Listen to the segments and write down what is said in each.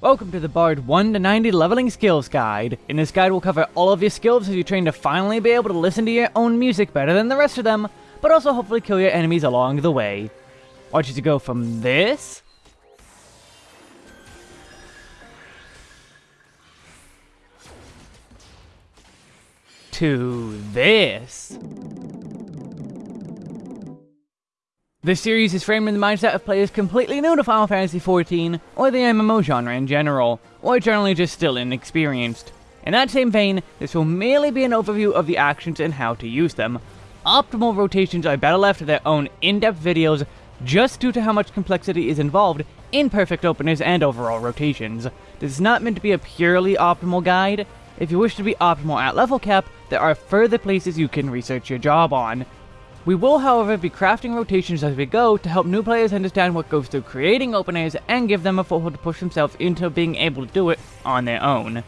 Welcome to the Bard 1 to 90 Leveling Skills Guide. In this guide we'll cover all of your skills as you train to finally be able to listen to your own music better than the rest of them, but also hopefully kill your enemies along the way. Watch you to go from this... to this. This series is framed in the mindset of players completely new to Final Fantasy XIV, or the MMO genre in general, or generally just still inexperienced. In that same vein, this will merely be an overview of the actions and how to use them. Optimal rotations are better left to their own in-depth videos just due to how much complexity is involved in perfect openers and overall rotations. This is not meant to be a purely optimal guide. If you wish to be optimal at level cap, there are further places you can research your job on. We will, however, be crafting rotations as we go to help new players understand what goes through creating openers and give them a foothold to push themselves into being able to do it on their own.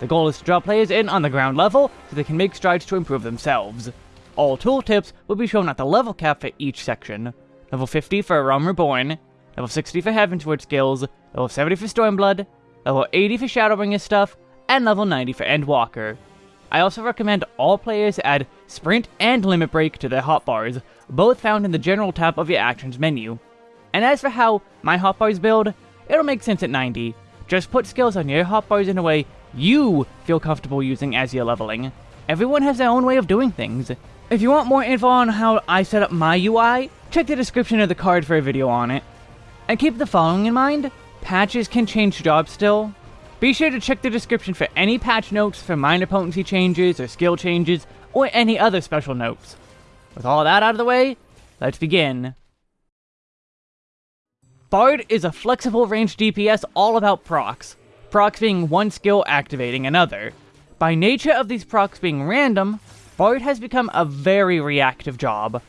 The goal is to draw players in on the ground level so they can make strides to improve themselves. All tooltips will be shown at the level cap for each section. Level 50 for Realm Reborn, level 60 for Heavensward skills, level 70 for Stormblood, level 80 for Shadowbringer stuff, and level 90 for Endwalker. I also recommend all players add Sprint and Limit Break to their hotbars, both found in the General tab of your Actions menu. And as for how my hotbars build, it'll make sense at 90. Just put skills on your hotbars in a way you feel comfortable using as you're leveling. Everyone has their own way of doing things. If you want more info on how I set up my UI, check the description of the card for a video on it. And keep the following in mind, patches can change jobs still, be sure to check the description for any patch notes for minor potency changes or skill changes, or any other special notes. With all that out of the way, let's begin. Bard is a flexible range DPS all about procs, procs being one skill activating another. By nature of these procs being random, Bard has become a very reactive job.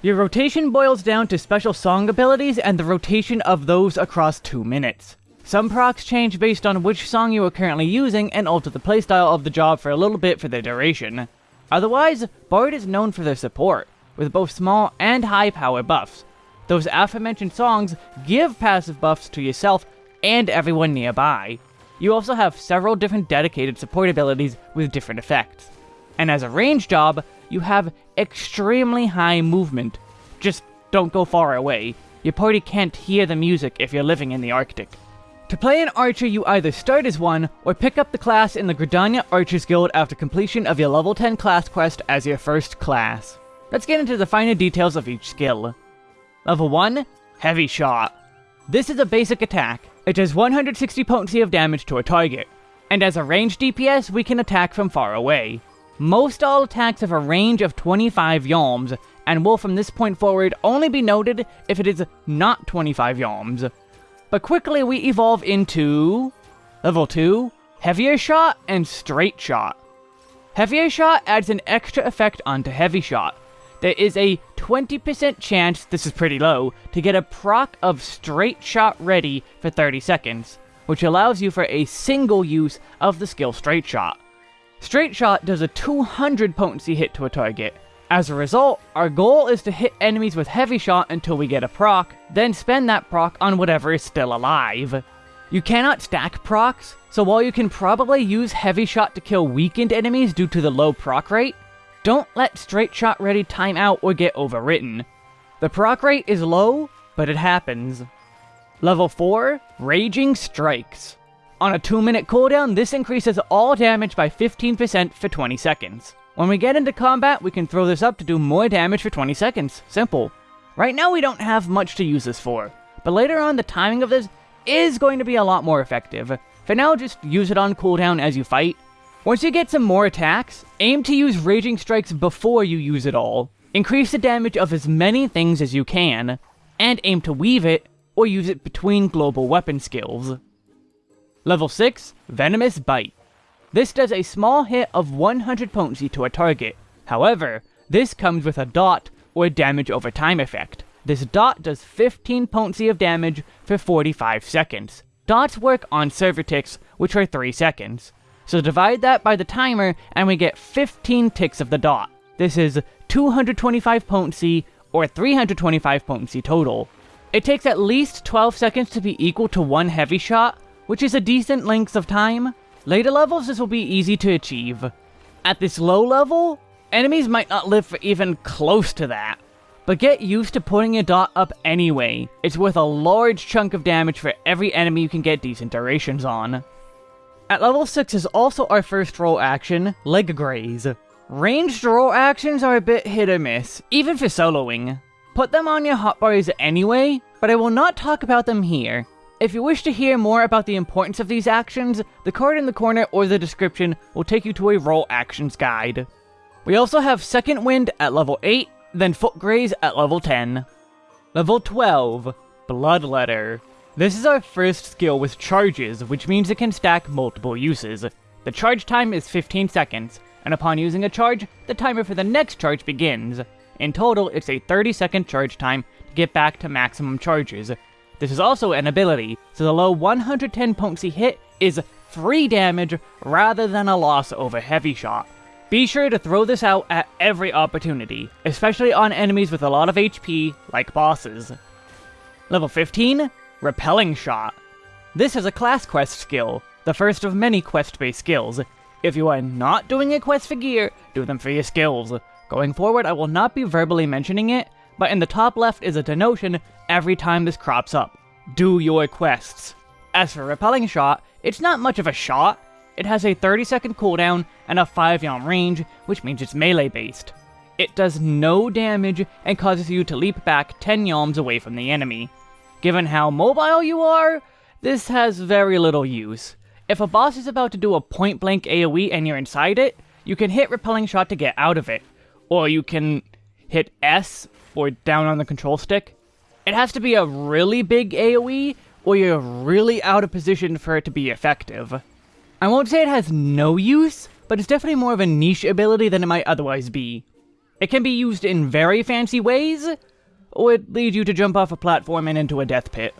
Your rotation boils down to special song abilities and the rotation of those across 2 minutes. Some procs change based on which song you are currently using and alter the playstyle of the job for a little bit for their duration. Otherwise, Bard is known for their support, with both small and high power buffs. Those aforementioned songs give passive buffs to yourself and everyone nearby. You also have several different dedicated support abilities with different effects. And as a range job, you have extremely high movement. Just don't go far away. Your party can't hear the music if you're living in the Arctic. To play an archer, you either start as one, or pick up the class in the Gridania Archers Guild after completion of your level 10 class quest as your first class. Let's get into the finer details of each skill. Level 1, Heavy Shot. This is a basic attack. It does 160 potency of damage to a target, and as a ranged DPS, we can attack from far away. Most all attacks have a range of 25 yalms, and will from this point forward only be noted if it is not 25 yalms. But quickly we evolve into... Level 2, Heavier Shot and Straight Shot. Heavier Shot adds an extra effect onto Heavy Shot. There is a 20% chance, this is pretty low, to get a proc of Straight Shot ready for 30 seconds, which allows you for a single use of the skill Straight Shot. Straight Shot does a 200 potency hit to a target, as a result, our goal is to hit enemies with heavy shot until we get a proc, then spend that proc on whatever is still alive. You cannot stack procs, so while you can probably use heavy shot to kill weakened enemies due to the low proc rate, don't let straight shot ready time out or get overwritten. The proc rate is low, but it happens. Level 4, Raging Strikes. On a 2 minute cooldown, this increases all damage by 15% for 20 seconds. When we get into combat, we can throw this up to do more damage for 20 seconds. Simple. Right now we don't have much to use this for, but later on the timing of this is going to be a lot more effective. For now, just use it on cooldown as you fight. Once you get some more attacks, aim to use Raging Strikes before you use it all. Increase the damage of as many things as you can, and aim to weave it, or use it between global weapon skills. Level 6, Venomous Bite. This does a small hit of 100 potency to a target. However, this comes with a dot, or damage over time effect. This dot does 15 potency of damage for 45 seconds. Dots work on server ticks, which are 3 seconds. So divide that by the timer, and we get 15 ticks of the dot. This is 225 potency, or 325 potency total. It takes at least 12 seconds to be equal to one heavy shot, which is a decent length of time. Later levels, this will be easy to achieve. At this low level, enemies might not live for even close to that. But get used to putting a dot up anyway. It's worth a large chunk of damage for every enemy you can get decent durations on. At level 6 is also our first role action, Leg Graze. Ranged role actions are a bit hit or miss, even for soloing. Put them on your hotbars anyway, but I will not talk about them here. If you wish to hear more about the importance of these actions, the card in the corner or the description will take you to a role actions guide. We also have Second Wind at level 8, then Foot Graze at level 10. Level 12, Bloodletter. This is our first skill with charges, which means it can stack multiple uses. The charge time is 15 seconds, and upon using a charge, the timer for the next charge begins. In total, it's a 30 second charge time to get back to maximum charges, this is also an ability, so the low 110 potency hit is free damage rather than a loss over heavy shot. Be sure to throw this out at every opportunity, especially on enemies with a lot of HP, like bosses. Level 15, Repelling Shot. This is a class quest skill, the first of many quest-based skills. If you are not doing a quest for gear, do them for your skills. Going forward, I will not be verbally mentioning it, but in the top left is a denotion every time this crops up. Do your quests. As for Repelling Shot, it's not much of a shot. It has a 30 second cooldown and a 5 yalm range, which means it's melee based. It does no damage and causes you to leap back 10 yalms away from the enemy. Given how mobile you are, this has very little use. If a boss is about to do a point blank AoE and you're inside it, you can hit Repelling Shot to get out of it. Or you can hit S or down on the control stick. It has to be a really big AoE, or you're really out of position for it to be effective. I won't say it has no use, but it's definitely more of a niche ability than it might otherwise be. It can be used in very fancy ways, or it leads you to jump off a platform and into a death pit.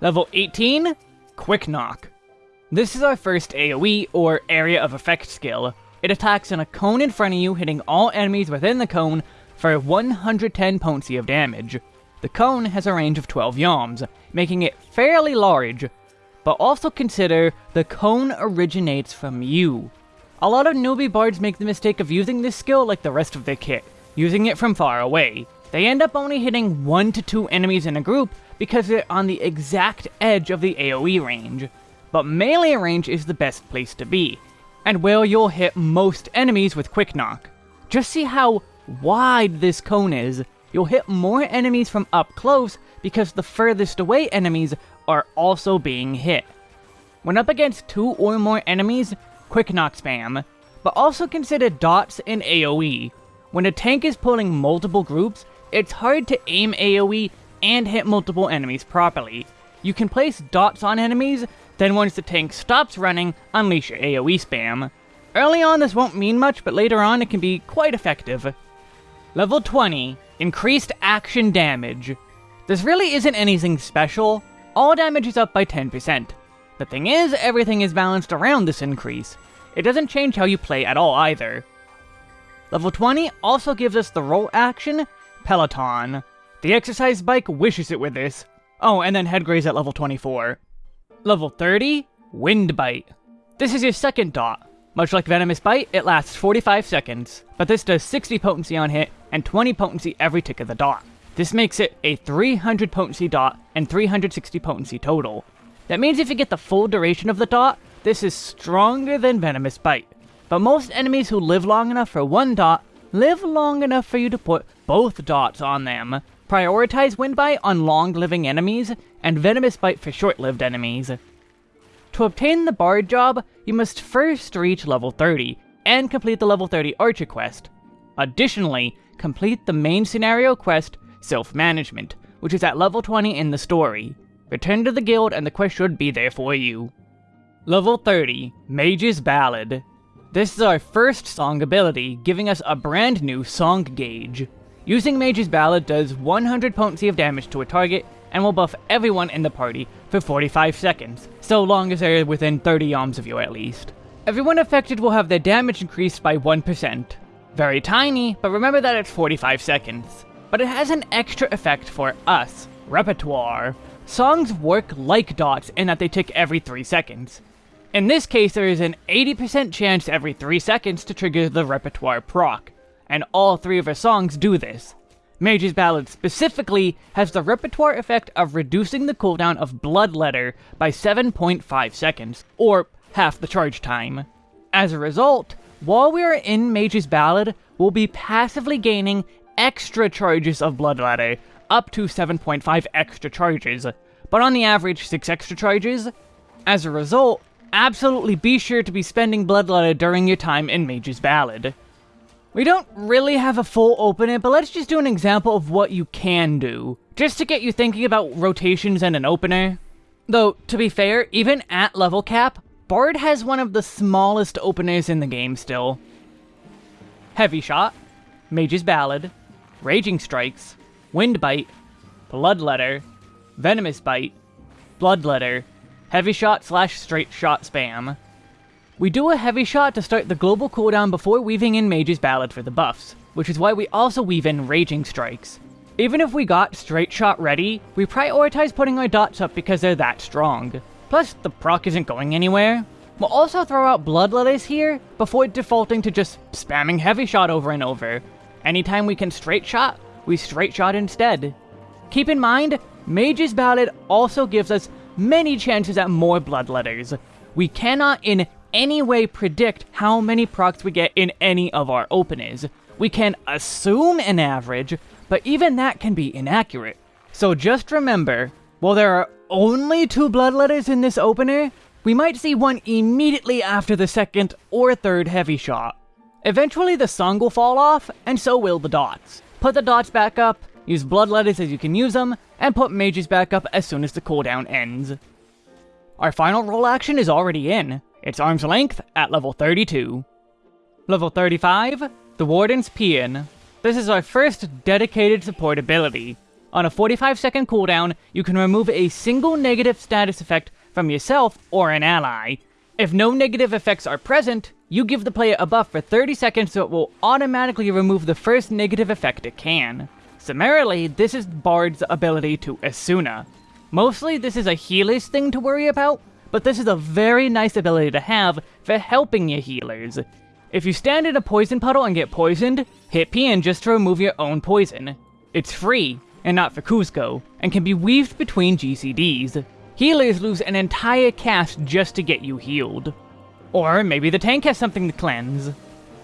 Level 18, Quick Knock. This is our first AoE, or Area of Effect skill. It attacks in a cone in front of you, hitting all enemies within the cone for 110 potency of damage. The cone has a range of 12 yalms, making it fairly large, but also consider the cone originates from you. A lot of newbie bards make the mistake of using this skill like the rest of their kit, using it from far away. They end up only hitting 1 to 2 enemies in a group because they're on the exact edge of the AoE range. But melee range is the best place to be, and where you'll hit most enemies with Quick Knock. Just see how wide this cone is, you'll hit more enemies from up close because the furthest away enemies are also being hit. When up against two or more enemies, quick knock spam, but also consider dots and AoE. When a tank is pulling multiple groups, it's hard to aim AoE and hit multiple enemies properly. You can place dots on enemies, then once the tank stops running, unleash your AoE spam. Early on this won't mean much, but later on it can be quite effective. Level 20, Increased Action Damage. This really isn't anything special, all damage is up by 10%. The thing is, everything is balanced around this increase. It doesn't change how you play at all either. Level 20 also gives us the role action, Peloton. The exercise bike wishes it with this. Oh, and then head graze at level 24. Level 30, Windbite. This is your second dot. Much like Venomous Bite, it lasts 45 seconds, but this does 60 potency on hit and 20 potency every tick of the dot. This makes it a 300 potency dot and 360 potency total. That means if you get the full duration of the dot, this is stronger than Venomous Bite. But most enemies who live long enough for one dot, live long enough for you to put both dots on them. Prioritize Wind Bite on long-living enemies, and Venomous Bite for short-lived enemies. To obtain the Bard job, you must first reach level 30, and complete the level 30 Archer quest. Additionally, complete the main scenario quest, Self-Management, which is at level 20 in the story. Return to the guild and the quest should be there for you. Level 30, Mage's Ballad. This is our first song ability, giving us a brand new song gauge. Using Mage's Ballad does 100 potency of damage to a target, and will buff everyone in the party for 45 seconds, so long as they're within 30 yalms of you at least. Everyone affected will have their damage increased by 1%. Very tiny, but remember that it's 45 seconds. But it has an extra effect for us, Repertoire. songs work like dots in that they tick every 3 seconds. In this case, there is an 80% chance every 3 seconds to trigger the repertoire proc, and all three of our songs do this. Mage's Ballad specifically has the repertoire effect of reducing the cooldown of Bloodletter by 7.5 seconds, or half the charge time. As a result, while we are in Mage's Ballad, we'll be passively gaining extra charges of Bloodletter, up to 7.5 extra charges, but on the average 6 extra charges. As a result, absolutely be sure to be spending Bloodletter during your time in Mage's Ballad. We don't really have a full opener, but let's just do an example of what you can do, just to get you thinking about rotations and an opener. Though, to be fair, even at level cap, Bard has one of the smallest openers in the game still. Heavy Shot, Mage's Ballad, Raging Strikes, Wind Bite, Bloodletter, Venomous Bite, Bloodletter, Heavy Shot slash Straight Shot Spam. We do a Heavy Shot to start the global cooldown before weaving in Mage's Ballad for the buffs, which is why we also weave in Raging Strikes. Even if we got Straight Shot ready, we prioritize putting our dots up because they're that strong. Plus, the proc isn't going anywhere. We'll also throw out Blood Bloodletters here, before defaulting to just spamming Heavy Shot over and over. Anytime we can Straight Shot, we Straight Shot instead. Keep in mind, Mage's Ballad also gives us many chances at more Bloodletters. We cannot in any way predict how many procs we get in any of our openers. We can assume an average, but even that can be inaccurate. So just remember, while there are only two bloodletters in this opener, we might see one immediately after the second or third heavy shot. Eventually the song will fall off, and so will the dots. Put the dots back up, use bloodletters as you can use them, and put mages back up as soon as the cooldown ends. Our final role action is already in. It's Arm's Length at level 32. Level 35, the Warden's Paean. This is our first dedicated support ability. On a 45 second cooldown, you can remove a single negative status effect from yourself or an ally. If no negative effects are present, you give the player a buff for 30 seconds so it will automatically remove the first negative effect it can. Summarily, this is Bard's ability to Esuna. Mostly this is a healer's thing to worry about, but this is a very nice ability to have for helping your healers. If you stand in a poison puddle and get poisoned, hit Paean just to remove your own poison. It's free, and not for Kuzco, and can be weaved between GCDs. Healers lose an entire cast just to get you healed. Or maybe the tank has something to cleanse.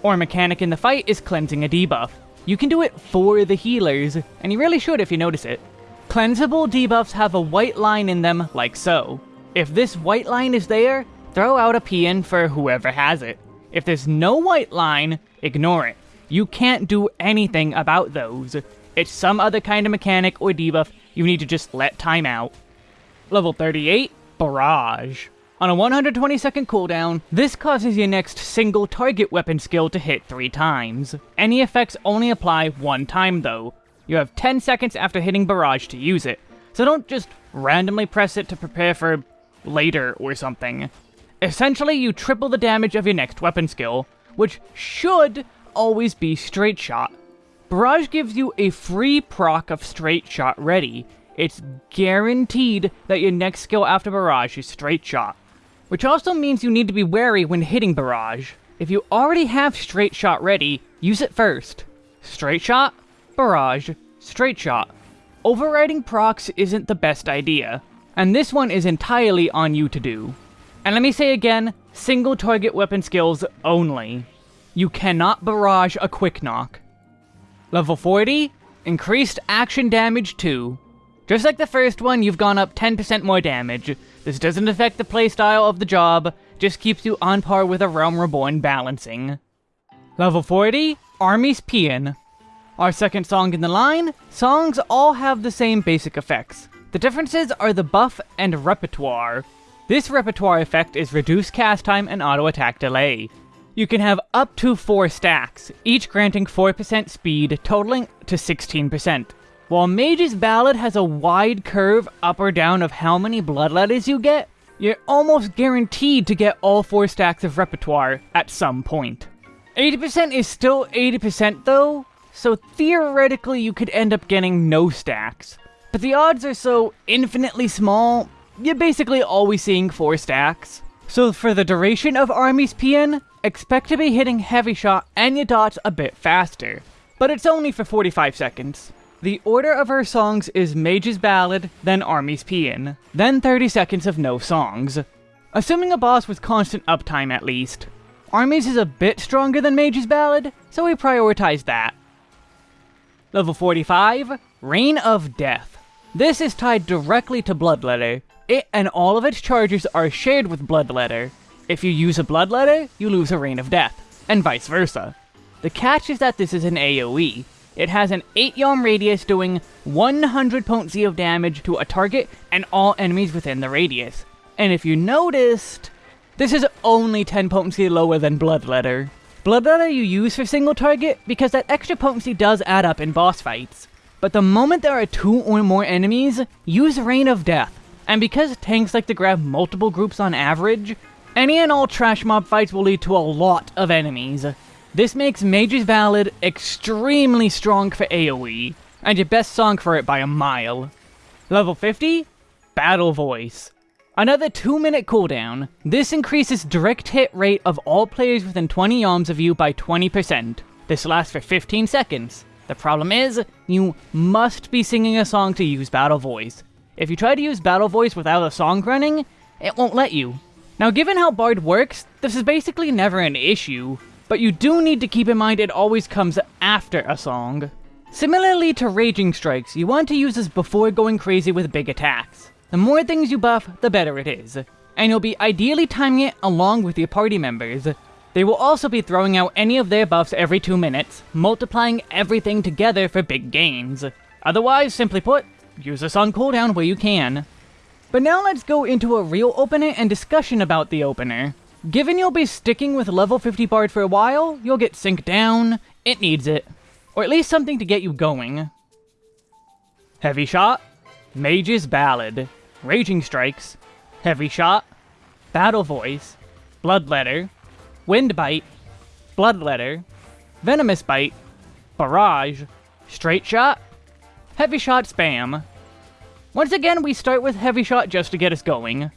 Or mechanic in the fight is cleansing a debuff. You can do it for the healers, and you really should if you notice it. Cleansable debuffs have a white line in them, like so. If this white line is there, throw out a Paean for whoever has it. If there's no white line, ignore it. You can't do anything about those. It's some other kind of mechanic or debuff you need to just let time out. Level 38, Barrage. On a 120 second cooldown, this causes your next single target weapon skill to hit 3 times. Any effects only apply one time though. You have 10 seconds after hitting Barrage to use it, so don't just randomly press it to prepare for later or something. Essentially, you triple the damage of your next weapon skill, which should always be Straight Shot. Barrage gives you a free proc of Straight Shot ready. It's guaranteed that your next skill after Barrage is Straight Shot. Which also means you need to be wary when hitting Barrage. If you already have Straight Shot ready, use it first. Straight Shot, Barrage, Straight Shot. Overriding procs isn't the best idea, and this one is entirely on you to do. And let me say again, single target weapon skills only. You cannot barrage a quick knock. Level 40, increased action damage 2. Just like the first one, you've gone up 10% more damage. This doesn't affect the playstyle of the job, just keeps you on par with a Realm Reborn balancing. Level 40, Army's Paean. Our second song in the line, songs all have the same basic effects. The differences are the buff and repertoire. This repertoire effect is reduced cast time and auto attack delay. You can have up to 4 stacks, each granting 4% speed, totaling to 16%. While Mage's Ballad has a wide curve up or down of how many bloodletters you get, you're almost guaranteed to get all 4 stacks of repertoire at some point. 80% is still 80% though, so theoretically you could end up getting no stacks. But the odds are so infinitely small, you're basically always seeing 4 stacks. So for the duration of Army's Paean, expect to be hitting Heavy Shot and your dots a bit faster, but it's only for 45 seconds. The order of her songs is Mage's Ballad, then Army's Paean, then 30 seconds of no songs. Assuming a boss with constant uptime at least. Army's is a bit stronger than Mage's Ballad, so we prioritize that. Level 45, Rain of Death. This is tied directly to Bloodletter. It and all of its charges are shared with Bloodletter. If you use a Bloodletter, you lose a Rain of Death, and vice versa. The catch is that this is an AoE. It has an 8 yalm radius doing 100 potency of damage to a target and all enemies within the radius. And if you noticed, this is only 10 potency lower than Bloodletter. Bloodletter you use for single target because that extra potency does add up in boss fights. But the moment there are two or more enemies, use Rain of Death. And because tanks like to grab multiple groups on average, any and all trash mob fights will lead to a lot of enemies. This makes Mage's Ballad extremely strong for AoE, and your best song for it by a mile. Level 50, Battle Voice. Another 2 minute cooldown. This increases direct hit rate of all players within 20 yalms of you by 20%. This lasts for 15 seconds. The problem is, you must be singing a song to use Battle Voice. If you try to use Battle Voice without a song running, it won't let you. Now given how Bard works, this is basically never an issue, but you do need to keep in mind it always comes after a song. Similarly to Raging Strikes, you want to use this before going crazy with big attacks. The more things you buff, the better it is, and you'll be ideally timing it along with your party members. They will also be throwing out any of their buffs every 2 minutes, multiplying everything together for big gains. Otherwise, simply put, use this on cooldown where you can. But now let's go into a real opener and discussion about the opener. Given you'll be sticking with level 50 Bard for a while, you'll get sync down, it needs it. Or at least something to get you going. Heavy Shot, Mage's Ballad, Raging Strikes, Heavy Shot, Battle Voice, Bloodletter, Wind Bite, Bloodletter, Venomous Bite, Barrage, Straight Shot, Heavy Shot Spam. Once again, we start with Heavy Shot just to get us going.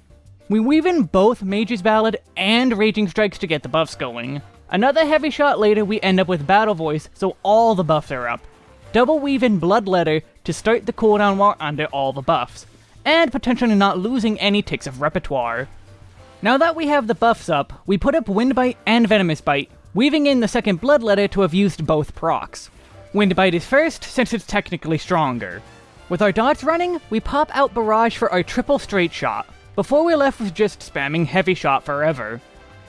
We weave in both Mage's Ballad and Raging Strikes to get the buffs going. Another heavy shot later, we end up with Battle Voice, so all the buffs are up. Double weave in Bloodletter to start the cooldown while under all the buffs, and potentially not losing any ticks of repertoire. Now that we have the buffs up, we put up Wind Bite and Venomous Bite, weaving in the second Bloodletter to have used both procs. Wind Bite is first, since it's technically stronger. With our dots running, we pop out Barrage for our triple straight shot, before we left with just spamming Heavy Shot forever.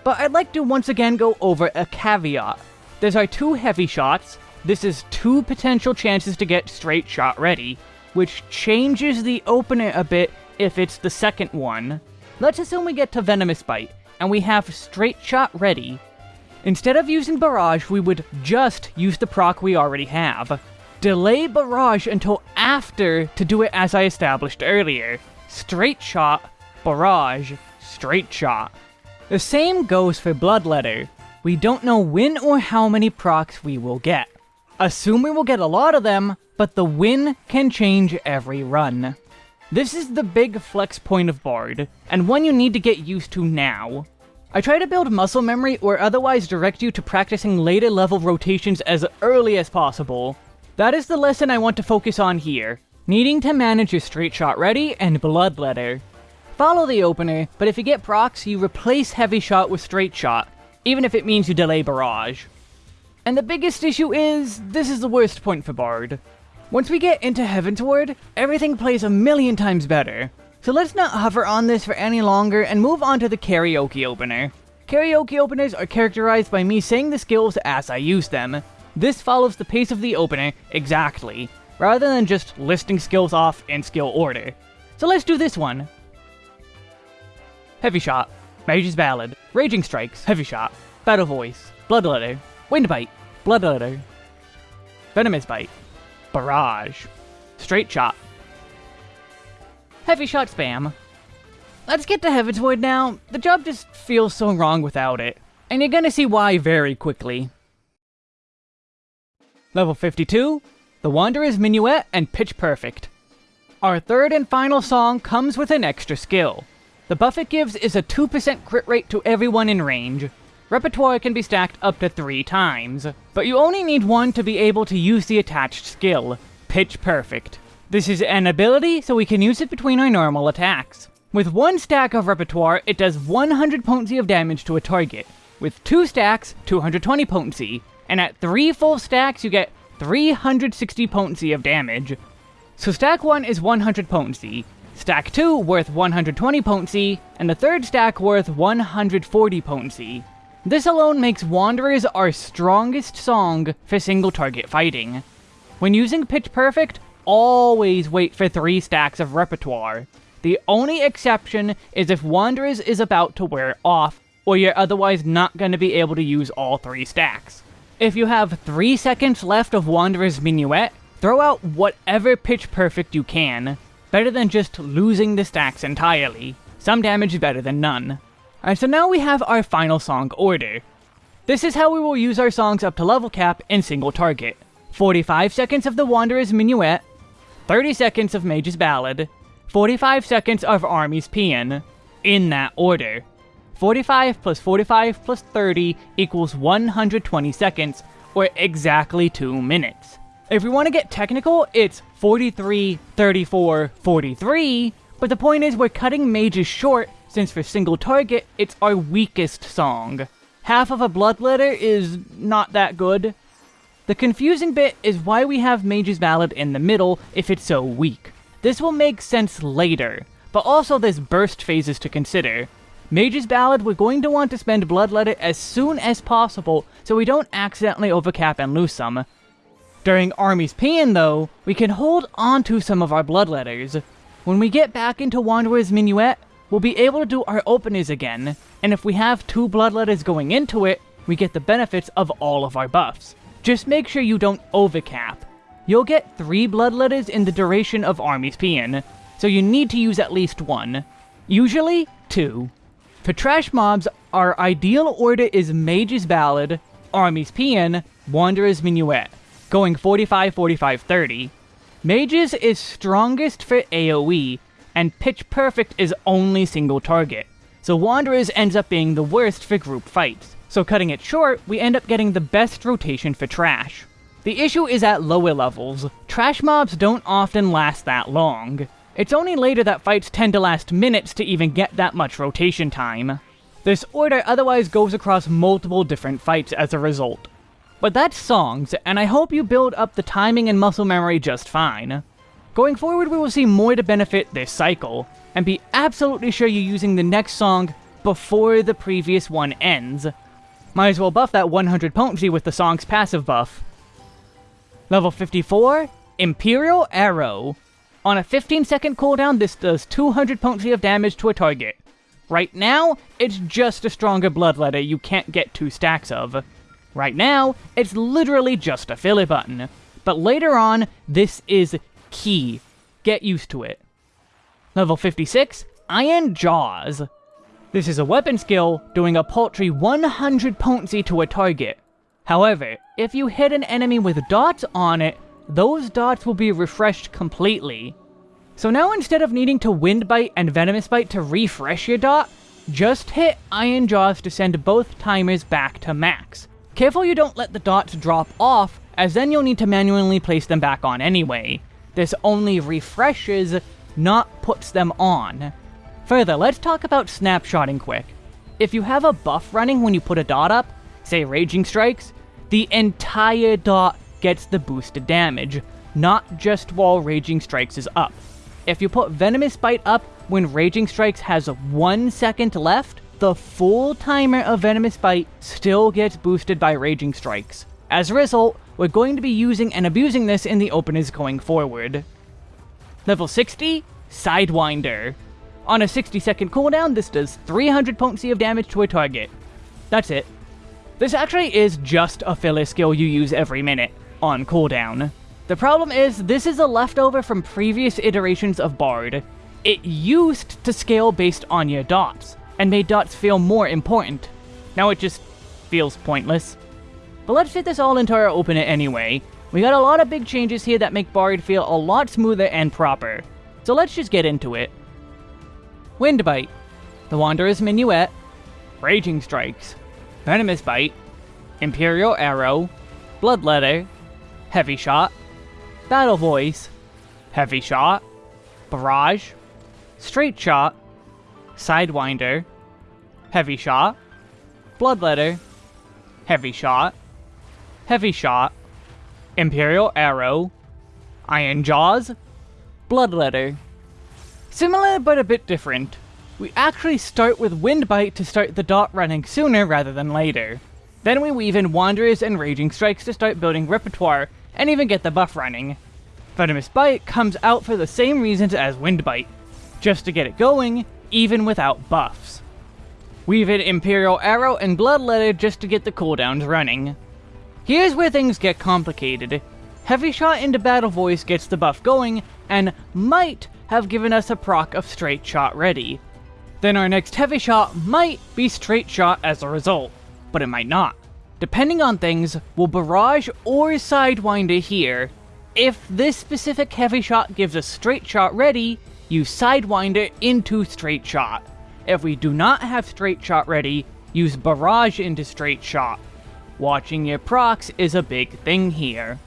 But I'd like to once again go over a caveat. There's our two Heavy Shots, this is two potential chances to get Straight Shot ready, which changes the opener a bit if it's the second one. Let's assume we get to Venomous Bite, and we have Straight Shot ready. Instead of using Barrage, we would just use the proc we already have. Delay Barrage until after to do it as I established earlier. Straight Shot Barrage, Straight Shot. The same goes for Bloodletter. We don't know when or how many procs we will get. Assume we will get a lot of them, but the win can change every run. This is the big flex point of Bard, and one you need to get used to now. I try to build muscle memory or otherwise direct you to practicing later level rotations as early as possible. That is the lesson I want to focus on here, needing to manage your straight shot ready and bloodletter. Follow the opener, but if you get procs, you replace Heavy Shot with Straight Shot, even if it means you delay Barrage. And the biggest issue is, this is the worst point for Bard. Once we get into Heavensward, everything plays a million times better. So let's not hover on this for any longer and move on to the karaoke opener. Karaoke openers are characterized by me saying the skills as I use them. This follows the pace of the opener exactly, rather than just listing skills off in skill order. So let's do this one. Heavy Shot, Mage's Ballad, Raging Strikes, Heavy Shot, Battle Voice, Bloodletter, Wind Bite, Bloodletter, Venomous Bite, Barrage, Straight Shot, Heavy Shot Spam. Let's get to Heavensward now. The job just feels so wrong without it, and you're gonna see why very quickly. Level 52, The Wanderer's Minuet and Pitch Perfect. Our third and final song comes with an extra skill. The buff it gives is a 2% crit rate to everyone in range. Repertoire can be stacked up to 3 times, but you only need one to be able to use the attached skill, Pitch Perfect. This is an ability, so we can use it between our normal attacks. With one stack of Repertoire, it does 100 potency of damage to a target. With two stacks, 220 potency, and at three full stacks you get 360 potency of damage. So stack 1 is 100 potency, stack 2 worth 120 potency, and the third stack worth 140 potency. This alone makes Wanderers our strongest song for single target fighting. When using Pitch Perfect, always wait for 3 stacks of repertoire. The only exception is if Wanderers is about to wear off, or you're otherwise not going to be able to use all 3 stacks. If you have 3 seconds left of Wanderer's Minuet, Throw out whatever pitch perfect you can. Better than just losing the stacks entirely. Some damage is better than none. Alright, so now we have our final song order. This is how we will use our songs up to level cap in single target. 45 seconds of the Wanderer's Minuet, 30 seconds of Mage's Ballad, 45 seconds of Army's Paean, in that order. 45 plus 45 plus 30 equals 120 seconds, or exactly 2 minutes. If we want to get technical, it's 43, 34, 43, but the point is we're cutting mages short, since for single target, it's our weakest song. Half of a bloodletter is not that good. The confusing bit is why we have Mage's Ballad in the middle if it's so weak. This will make sense later, but also there's burst phases to consider. Mage's Ballad, we're going to want to spend Bloodletter as soon as possible so we don't accidentally overcap and lose some. During Army's Paean, though, we can hold on to some of our bloodletters. When we get back into Wanderer's Minuet, we'll be able to do our openers again, and if we have two bloodletters going into it, we get the benefits of all of our buffs. Just make sure you don't overcap. You'll get three bloodletters in the duration of Army's Paean, so you need to use at least one. Usually, two. For trash mobs, our ideal order is Mage's Ballad, Army's Paean, Wanderer's Minuet going 45, 45, 30. Mages is strongest for AoE, and Pitch Perfect is only single target, so Wanderers ends up being the worst for group fights. So cutting it short, we end up getting the best rotation for Trash. The issue is at lower levels, Trash mobs don't often last that long. It's only later that fights tend to last minutes to even get that much rotation time. This order otherwise goes across multiple different fights as a result. But that's songs, and I hope you build up the timing and muscle memory just fine. Going forward, we will see more to benefit this cycle, and be absolutely sure you're using the next song before the previous one ends. Might as well buff that 100 potency with the song's passive buff. Level 54, Imperial Arrow. On a 15 second cooldown, this does 200 potency of damage to a target. Right now, it's just a stronger bloodletter you can't get two stacks of. Right now, it's literally just a filler button, but later on, this is key. Get used to it. Level 56, Iron Jaws. This is a weapon skill, doing a paltry 100 potency to a target. However, if you hit an enemy with dots on it, those dots will be refreshed completely. So now instead of needing to Wind Bite and Venomous Bite to refresh your dot, just hit Iron Jaws to send both timers back to max. Careful you don't let the dots drop off, as then you'll need to manually place them back on anyway. This only refreshes, not puts them on. Further, let's talk about snapshotting quick. If you have a buff running when you put a dot up, say Raging Strikes, the entire dot gets the boosted damage, not just while Raging Strikes is up. If you put Venomous Bite up when Raging Strikes has one second left, the full timer of Venomous Bite still gets boosted by Raging Strikes. As a result, we're going to be using and abusing this in the openers going forward. Level 60, Sidewinder. On a 60 second cooldown, this does 300 potency of damage to a target. That's it. This actually is just a filler skill you use every minute, on cooldown. The problem is, this is a leftover from previous iterations of Bard. It used to scale based on your dots, and made dots feel more important. Now it just feels pointless. But let's fit this all into our opener anyway. We got a lot of big changes here that make Bard feel a lot smoother and proper. so let's just get into it. Windbite, the Wanderer's Minuet, Raging Strikes, Venomous Bite, Imperial Arrow, Bloodletter, Heavy Shot, Battle Voice, Heavy Shot, Barrage, Straight Shot, Sidewinder, Heavy Shot, Bloodletter, Heavy Shot, Heavy Shot, Imperial Arrow, Iron Jaws, Bloodletter. Similar but a bit different. We actually start with Windbite to start the dot running sooner rather than later. Then we weave in Wanderers and Raging Strikes to start building repertoire and even get the buff running. Venomous Bite comes out for the same reasons as Windbite, just to get it going, even without buffs. Weave in Imperial Arrow and Bloodletter just to get the cooldowns running. Here's where things get complicated. Heavy Shot into Battle Voice gets the buff going, and might have given us a proc of Straight Shot ready. Then our next Heavy Shot might be Straight Shot as a result, but it might not. Depending on things, we'll Barrage or Sidewinder here. If this specific Heavy Shot gives us Straight Shot ready, use Sidewinder into Straight Shot. If we do not have Straight Shot ready, use Barrage into Straight Shot. Watching your procs is a big thing here.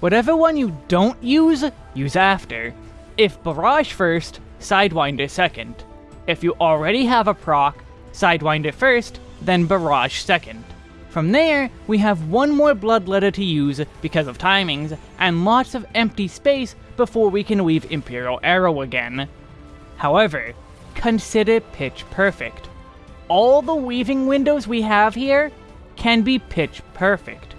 Whatever one you don't use, use after. If Barrage first, Sidewinder second. If you already have a proc, Sidewinder first, then Barrage second. From there, we have one more Bloodletter to use because of timings, and lots of empty space before we can weave Imperial Arrow again. However, consider Pitch Perfect. All the weaving windows we have here can be Pitch Perfect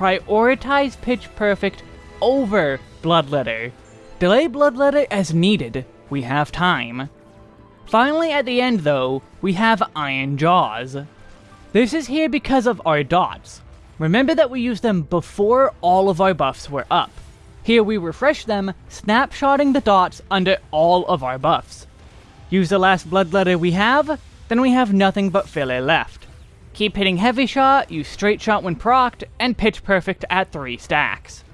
prioritize Pitch Perfect over Bloodletter. Delay Bloodletter as needed, we have time. Finally at the end though, we have Iron Jaws. This is here because of our dots. Remember that we used them before all of our buffs were up. Here we refresh them, snapshotting the dots under all of our buffs. Use the last Bloodletter we have, then we have nothing but filler left. Keep hitting Heavy Shot, use Straight Shot when procced, and Pitch Perfect at 3 stacks.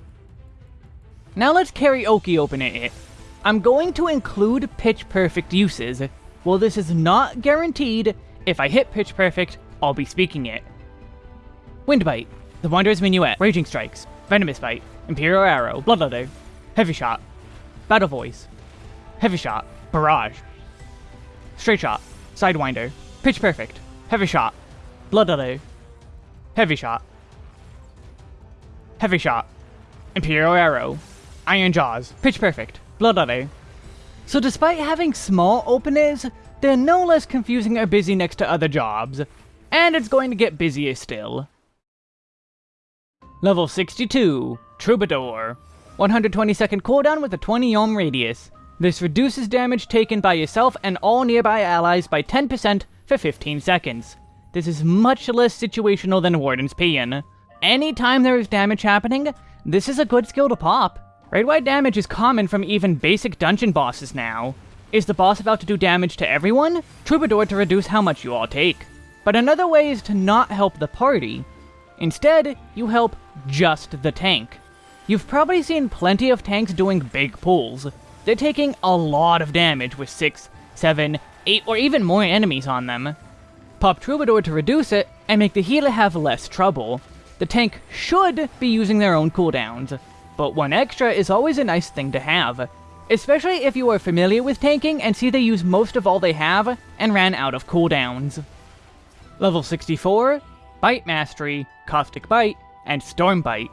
Now let's karaoke open it. I'm going to include Pitch Perfect uses. While this is not guaranteed, if I hit Pitch Perfect, I'll be speaking it. Wind Bite, The Wanderer's Minuet, Raging Strikes, Venomous Bite, Imperial Arrow, Bloodletter, Heavy Shot, Battle Voice, Heavy Shot, Barrage, Straight Shot, Sidewinder, Pitch Perfect, Heavy Shot, Bloodletter. Heavy Shot. Heavy Shot. Imperial Arrow. Iron Jaws. Pitch Perfect. Bloodletter. So despite having small openings, they're no less confusing or busy next to other jobs. And it's going to get busier still. Level 62. Troubadour. 120 second cooldown with a 20 yalm radius. This reduces damage taken by yourself and all nearby allies by 10% for 15 seconds. This is much less situational than Warden's Paean. Anytime there is damage happening, this is a good skill to pop. Raid-wide damage is common from even basic dungeon bosses now. Is the boss about to do damage to everyone? Troubadour to reduce how much you all take. But another way is to not help the party. Instead, you help just the tank. You've probably seen plenty of tanks doing big pulls. They're taking a lot of damage with 6, 7, 8, or even more enemies on them. Pop Troubadour to reduce it, and make the healer have less trouble. The tank should be using their own cooldowns, but one extra is always a nice thing to have, especially if you are familiar with tanking and see they use most of all they have and ran out of cooldowns. Level 64, Bite Mastery, Caustic Bite, and Storm Bite.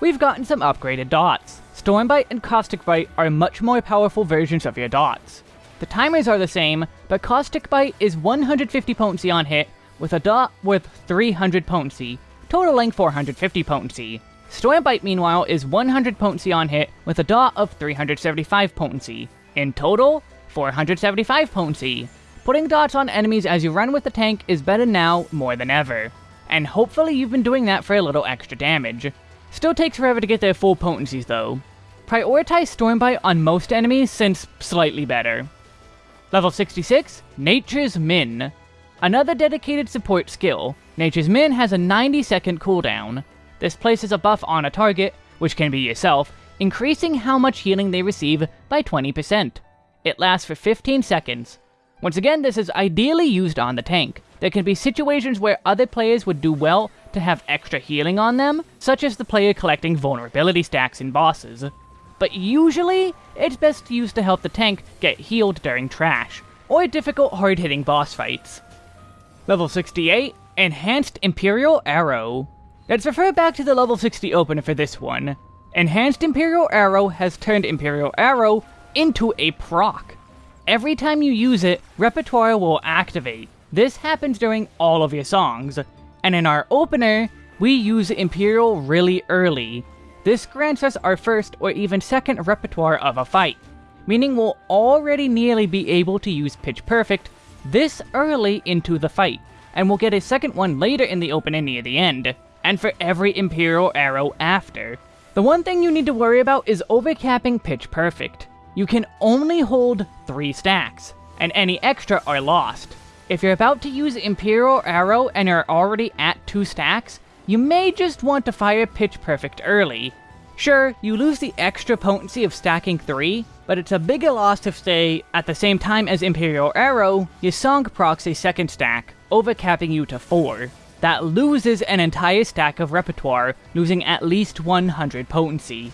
We've gotten some upgraded dots. Storm Bite and Caustic Bite are much more powerful versions of your dots. The timers are the same, but Caustic Bite is 150 potency on hit, with a dot with 300 potency, totaling 450 potency. Storm Bite, meanwhile, is 100 potency on hit, with a dot of 375 potency. In total, 475 potency. Putting dots on enemies as you run with the tank is better now more than ever. And hopefully you've been doing that for a little extra damage. Still takes forever to get their full potencies though. Prioritize Stormbite on most enemies since slightly better. Level 66, Nature's Minne. Another dedicated support skill, Nature's Minne has a 90 second cooldown. This places a buff on a target, which can be yourself, increasing how much healing they receive by 20%. It lasts for 15 seconds. Once again, this is ideally used on the tank. There can be situations where other players would do well to have extra healing on them, such as the player collecting vulnerability stacks in bosses. But usually, it's best used to help the tank get healed during trash, or difficult hard-hitting boss fights. Level 68, Enhanced Imperial Arrow. Let's refer back to the level 60 opener for this one. Enhanced Imperial Arrow has turned Imperial Arrow into a proc. Every time you use it, Repertoire will activate. This happens during all of your songs, and in our opener, we use Imperial really early. This grants us our first or even second repertoire of a fight, meaning we'll already nearly be able to use Pitch Perfect this early into the fight, and we'll get a second one later in the opener near the end, and for every Imperial arrow after. The one thing you need to worry about is overcapping Pitch Perfect you can only hold 3 stacks, and any extra are lost. If you're about to use Imperial Arrow and are already at 2 stacks, you may just want to fire Pitch Perfect early. Sure, you lose the extra potency of stacking 3, but it's a bigger loss if, say, at the same time as Imperial Arrow, your song procs a second stack, overcapping you to 4. That loses an entire stack of repertoire, losing at least 100 potency.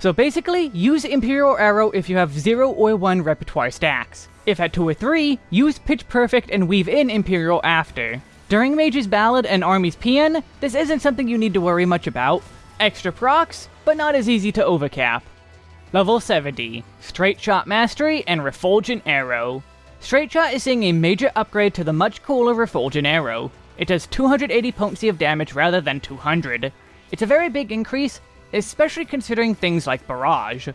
So basically, use Imperial Arrow if you have 0 or 1 repertoire stacks. If at 2 or 3, use Pitch Perfect and weave in Imperial after. During Mage's Ballad and Army's Paean, this isn't something you need to worry much about. Extra procs, but not as easy to overcap. Level 70, Straight Shot Mastery and Refulgent Arrow. Straight Shot is seeing a major upgrade to the much cooler Refulgent Arrow. It does 280 potency of damage rather than 200. It's a very big increase, especially considering things like Barrage.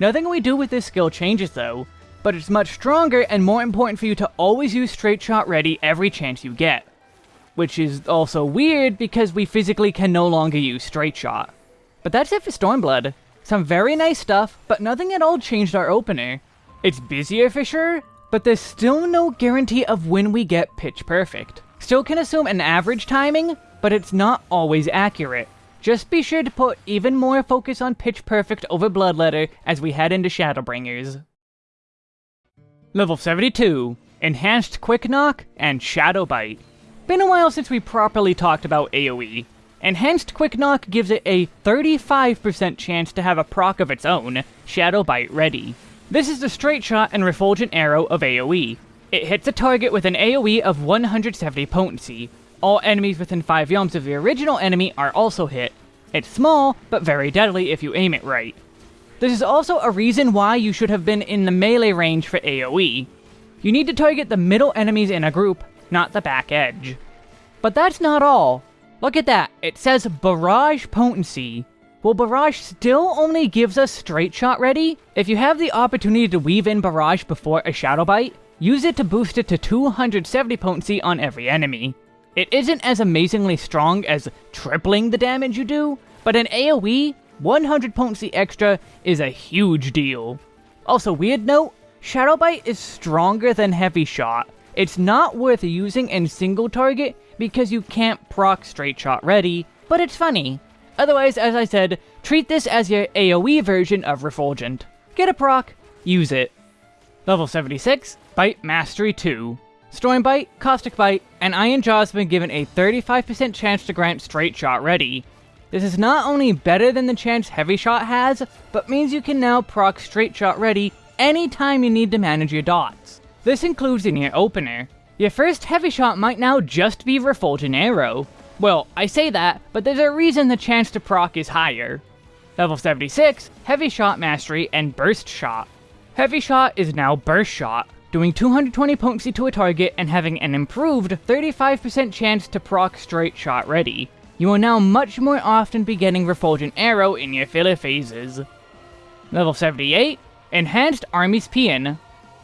Nothing we do with this skill changes though, but it's much stronger and more important for you to always use Straight Shot ready every chance you get. Which is also weird because we physically can no longer use Straight Shot. But that's it for Stormblood. Some very nice stuff, but nothing at all changed our opener. It's busier for sure, but there's still no guarantee of when we get Pitch Perfect. Still can assume an average timing, but it's not always accurate. Just be sure to put even more focus on Pitch Perfect over Bloodletter as we head into Shadowbringers. Level 72, Enhanced Quick Knock and Shadow Bite. Been a while since we properly talked about AoE. Enhanced Quick Knock gives it a 35% chance to have a proc of its own, Shadow Bite ready. This is the straight shot and refulgent arrow of AoE. It hits a target with an AoE of 170 potency, all enemies within 5 yalms of the original enemy are also hit. It's small, but very deadly if you aim it right. This is also a reason why you should have been in the melee range for AoE. You need to target the middle enemies in a group, not the back edge. But that's not all. Look at that, it says Barrage Potency. Well, Barrage still only gives us Straight Shot ready? If you have the opportunity to weave in Barrage before a Shadow Bite, use it to boost it to 270 potency on every enemy. It isn't as amazingly strong as tripling the damage you do, but in AoE, 100 potency extra is a huge deal. Also, weird note, Shadow Bite is stronger than Heavy Shot. It's not worth using in single target because you can't proc Straight Shot ready, but it's funny. Otherwise, as I said, treat this as your AoE version of Refulgent. Get a proc, use it. Level 76, Bite Mastery 2. Storm Bite, Caustic Bite, and Iron Jaws have been given a 35% chance to grant Straight Shot ready. This is not only better than the chance Heavy Shot has, but means you can now proc Straight Shot ready anytime you need to manage your dots. This includes in your opener. Your first Heavy Shot might now just be Refulgent Arrow. Well, I say that, but there's a reason the chance to proc is higher. Level 76, Heavy Shot Mastery and Burst Shot. Heavy Shot is now Burst Shot, doing 220 potency to a target and having an improved 35% chance to proc straight shot ready. You will now much more often be getting Refulgent Arrow in your filler phases. Level 78, Enhanced Army's Paean.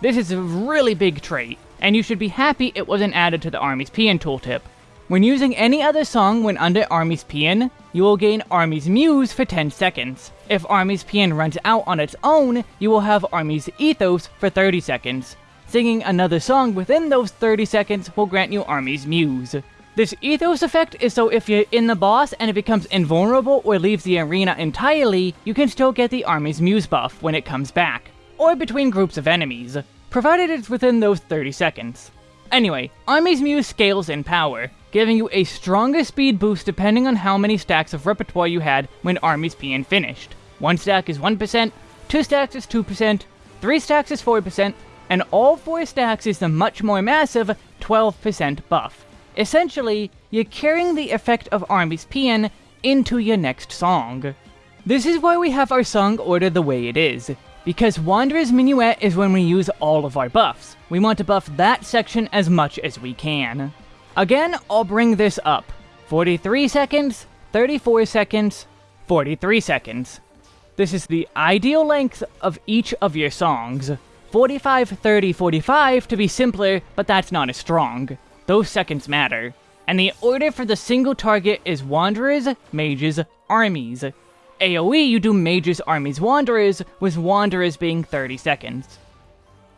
This is a really big trait, and you should be happy it wasn't added to the Army's Paean tooltip. When using any other song when under Army's Paean, you will gain Army's Muse for 10 seconds. If Army's Paean runs out on its own, you will have Army's Ethos for 30 seconds. Singing another song within those 30 seconds will grant you Army's Muse. This Ethos effect is so if you're in the boss and it becomes invulnerable or leaves the arena entirely, you can still get the Army's Muse buff when it comes back. or between groups of enemies, provided it's within those 30 seconds. Anyway, Army's Muse scales in power, giving you a stronger speed boost depending on how many stacks of repertoire you had when Army's Paean finished. One stack is 1%, two stacks is 2%, three stacks is 4%, and all four stacks is the much more massive 12% buff. Essentially, you're carrying the effect of Army's Paean into your next song. This is why we have our song order the way it is, because Wanderer's Minuet is when we use all of our buffs. We want to buff that section as much as we can. Again, I'll bring this up. 43 seconds, 34 seconds, 43 seconds. This is the ideal length of each of your songs. 45, 30, 45 to be simpler, but that's not as strong. Those seconds matter. And the order for the single target is Wanderers, Mages, Armies. AoE, you do Mages, Armies, Wanderers, with Wanderers being 30 seconds.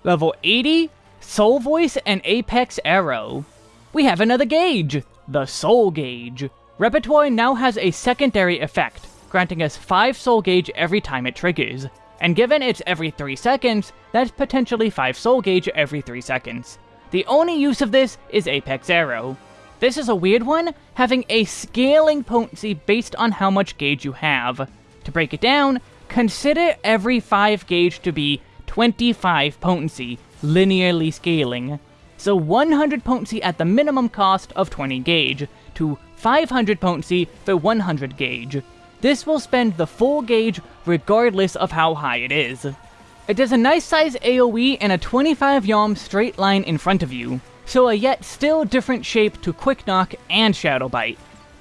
Level 80, Soul Voice and Apex Arrow. We have another gauge, the Soul Gauge. Repertoire now has a secondary effect, granting us 5 Soul Gauge every time it triggers. And given it's every 3 seconds, that's potentially 5 Soul Gauge every 3 seconds. The only use of this is Apex Arrow. This is a weird one, having a scaling potency based on how much gauge you have. To break it down, consider every 5 gauge to be 25 potency, linearly scaling. So 100 potency at the minimum cost of 20 gauge, to 500 potency for 100 gauge. This will spend the full gauge regardless of how high it is. It does a nice size AoE and a 25 yalm straight line in front of you, so a yet still different shape to Quick Knock and Shadow Bite.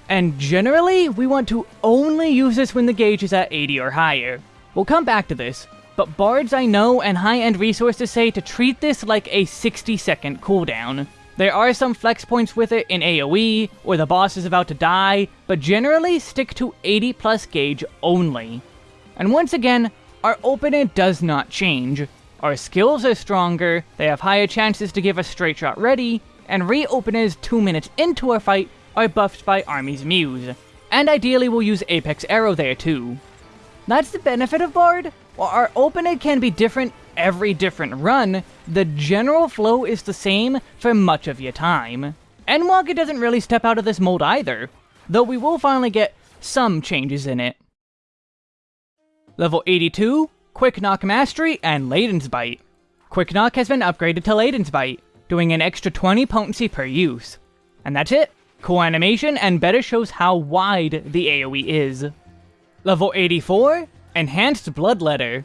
And generally, we want to only use this when the gauge is at 80 or higher. We'll come back to this, but bards I know and high-end resources say to treat this like a 60 second cooldown. There are some flex points with it in AoE, or the boss is about to die, but generally stick to 80 plus gauge only. And once again, our opener does not change. Our skills are stronger, they have higher chances to give us straight shot ready, and re-openers 2 minutes into a fight are buffed by Army's Muse. And ideally we'll use Apex Arrow there too. That's the benefit of Bard. While our opener can be different every different run, the general flow is the same for much of your time. Endwalker doesn't really step out of this mold either, though we will finally get some changes in it. Level 82, Quick Knock Mastery, and Ladonsbite. Quick Knock has been upgraded to Ladonsbite, doing an extra 20 potency per use. And that's it. Cool animation and better shows how wide the AoE is. Level 84, Enhanced Bloodletter.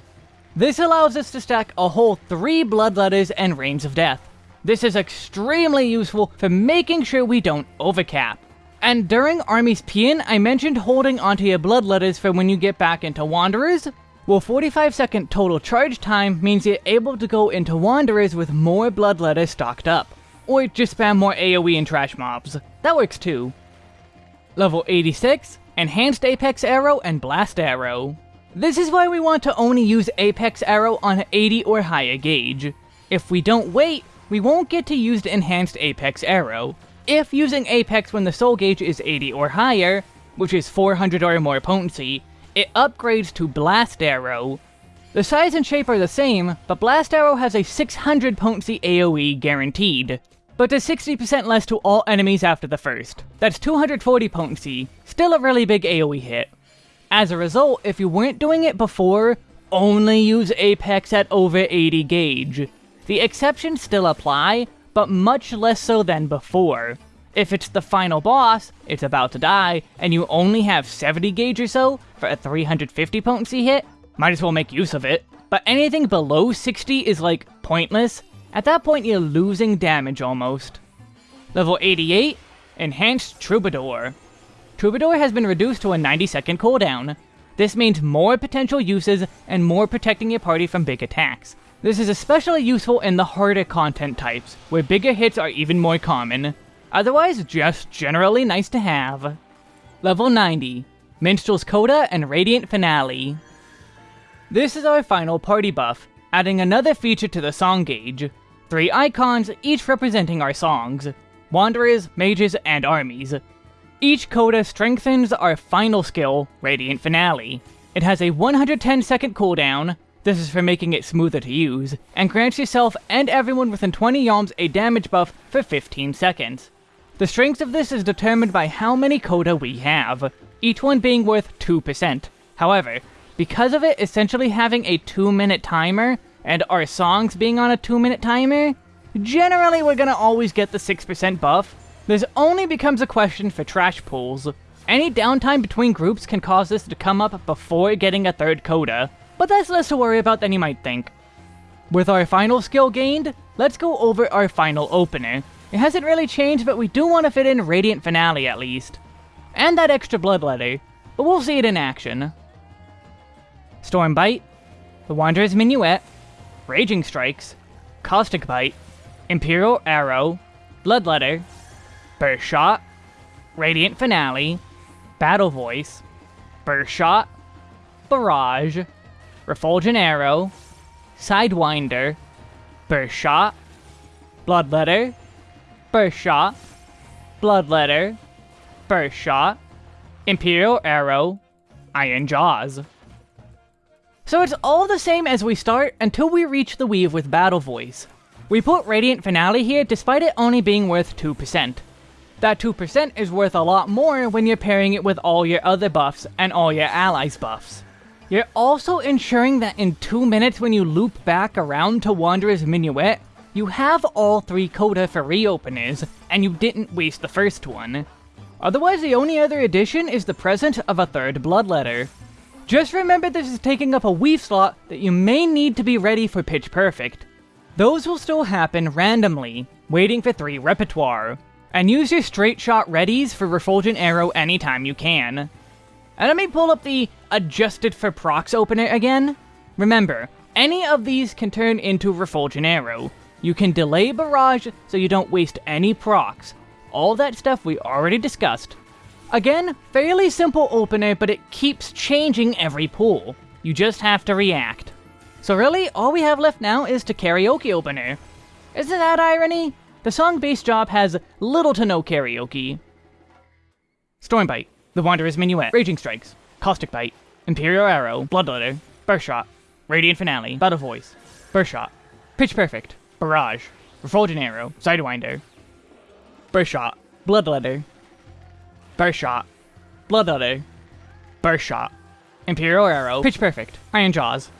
This allows us to stack a whole 3 Bloodletters and Rains of Death. This is extremely useful for making sure we don't overcap. And during Army's Paean, I mentioned holding onto your Bloodletters for when you get back into Wanderers, well, 45 second total charge time means you're able to go into Wanderers with more Bloodletters stocked up. Or just spam more AoE and trash mobs. That works too. Level 86, Enhanced Apex Arrow and Blast Arrow. This is why we want to only use Apex Arrow on 80 or higher gauge. If we don't wait, we won't get to use the Enhanced Apex Arrow. If using Apex when the soul gauge is 80 or higher, which is 400 or more potency, it upgrades to Blast Arrow. The size and shape are the same, but Blast Arrow has a 600 potency AoE guaranteed, but does 60% less to all enemies after the first. That's 240 potency, still a really big AoE hit. As a result, if you weren't doing it before, only use Apex at over 80 gauge. The exceptions still apply, but much less so than before. If it's the final boss, it's about to die, and you only have 70 gauge or so for a 350 potency hit, might as well make use of it. But anything below 60 is like pointless. At that point you're losing damage almost. Level 88, Enhanced Troubadour. Troubadour has been reduced to a 90 second cooldown. This means more potential uses and more protecting your party from big attacks. This is especially useful in the harder content types, where bigger hits are even more common. Otherwise, just generally nice to have. Level 90, Minstrel's Coda and Radiant Finale. This is our final party buff, adding another feature to the song gauge. Three icons, each representing our songs. Wanderers, Mages, and Armies. Each coda strengthens our final skill, Radiant Finale. It has a 110 second cooldown, This is for making it smoother to use, and grants yourself and everyone within 20 yalms a damage buff for 15 seconds. The strength of this is determined by how many coda we have, each one being worth 2%. However, because of it essentially having a 2 minute timer, and our songs being on a 2 minute timer, generally we're gonna always get the 6% buff. This only becomes a question for trash pools. Any downtime between groups can cause this to come up before getting a third coda, but that's less to worry about than you might think. With our final skill gained, let's go over our final opener. It hasn't really changed, but we do want to fit in Radiant Finale at least. And that extra Bloodletter, but we'll see it in action. Storm Bite, the Wanderer's Minuet, Raging Strikes, Caustic Bite, Imperial Arrow, Bloodletter, Burst Shot, Radiant Finale, Battle Voice, Burst Shot, Barrage, Refulgent Arrow, Sidewinder, Burst Shot, Bloodletter, Burst Shot, Bloodletter, Burst Shot, Imperial Arrow, Iron Jaws. So it's all the same as we start until we reach the weave with Battle Voice. We put Radiant Finale here despite it only being worth 2%. That 2% is worth a lot more when you're pairing it with all your other buffs and all your allies' buffs. You're also ensuring that in 2 minutes when you loop back around to Wanderer's Minuet, you have all three coda for reopeners, and you didn't waste the first one. Otherwise, the only other addition is the present of a third bloodletter. Just remember this is taking up a weave slot that you may need to be ready for Pitch Perfect. Those will still happen randomly, waiting for 3 repertoire, and use your straight shot readies for Refulgent Arrow anytime you can. And let me pull up the adjusted for procs opener again. Remember, any of these can turn into Refulgent Arrow, you can delay Barrage so you don't waste any procs. All that stuff we already discussed. Again, fairly simple opener, but it keeps changing every pool. You just have to react. So really, all we have left now is to karaoke opener. Isn't that irony? The song base job has little to no karaoke. Stormbite, The Wanderer's Minuet, Raging Strikes, Caustic Bite, Imperial Arrow, Bloodletter, Burst Shot, Radiant Finale, Battle Voice, Burst Shot, Pitch Perfect, Barrage, Refulgent Arrow, Sidewinder, Burst Shot, Bloodletter, Burst Shot, Bloodletter, Burst Shot, Imperial Arrow, Pitch Perfect, Iron Jaws.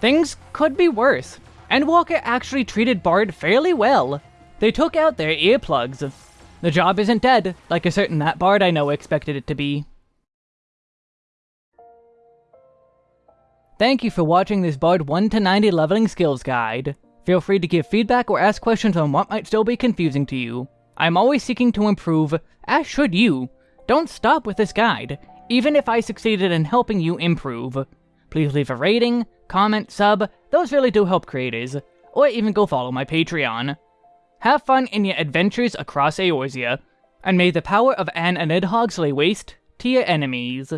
Things could be worse. Endwalker actually treated Bard fairly well. They took out their earplugs. The job isn't dead, like a certain that Bard I know expected it to be. Thank you for watching this Bard 1 to 90 leveling skills guide. Feel free to give feedback or ask questions on what might still be confusing to you. I'm always seeking to improve, as should you. Don't stop with this guide, even if I succeeded in helping you improve. Please leave a rating, comment, sub, those really do help creators, or even go follow my Patreon. Have fun in your adventures across Eorzea, and may the power of Anne and Nidhogg lay waste to your enemies.